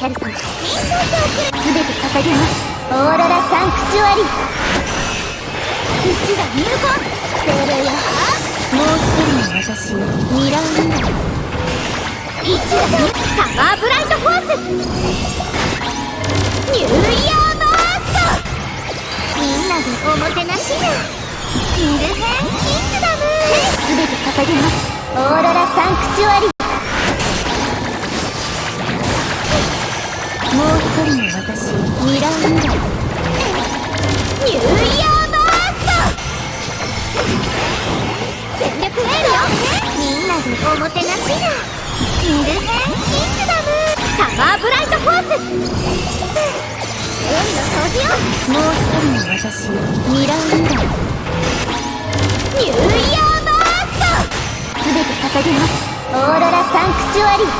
キャルさん全て捧げますオーロラサンクチュアリ土が入魂精霊よもう一人の私ミラーミラー一打サマーブライトフォースニューイヤーバーストみんなでおもてなしやキングヘンキングダム全て捧げます。オーロラサンクチュアリおもてなしやキングヘンキングダムサマー。ブライト。フォース海の掃除よもう一人の私ミラーミラーニューイヤーバースト。全て捧げますオーロラサンクチュアリーよ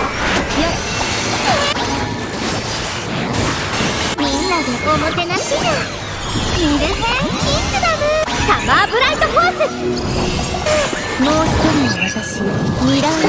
みんなでおもてなしやキングヘンキングダムサマーブライト。フォースもう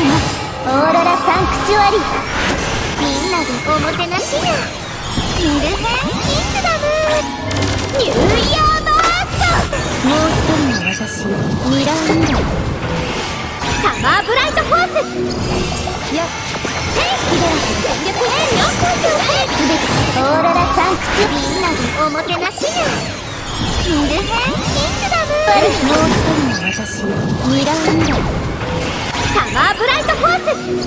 捧げますオーロラサンクチュアリみんなでおもてなしや。ミルヘンキングダム。ニューイヤーバーストもう一人の私。ミラーミラーサマーブライトフォースよっヘイヒデラス全力エールよすべてオーロラサンクチュみんなでおもてなしやキングヘンキングダ。ムもう一人の私ミラーミラーニュー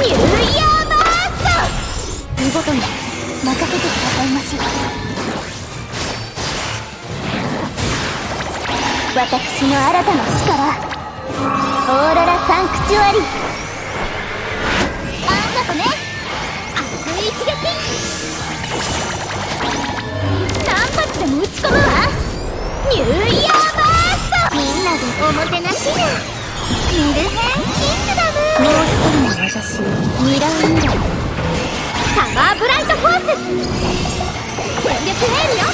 イヤーバースト。見事に任せてくださいまし。私の新たな力。オーロラサンクチュアリ。あんなとね。熱い一撃。何発でも撃ち込むわ。ニューイヤーバースト。みんなでおもてなしやキングヘンキングダムもう一人の私ミラーミラーサマーブライトフォース全力エールよ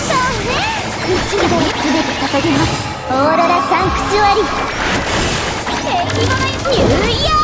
そうね口で全て捧げますオーロラサンクチュアリ敵はニューイヤー